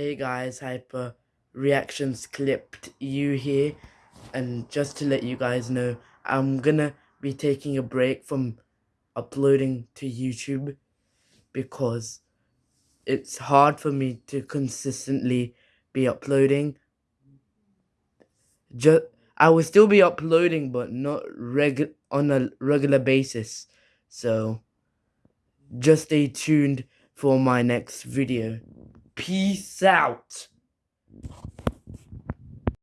Hey guys, Hyper Reactions clipped you here. And just to let you guys know, I'm gonna be taking a break from uploading to YouTube because it's hard for me to consistently be uploading. Just I will still be uploading, but not reg on a regular basis. So just stay tuned for my next video. Peace out.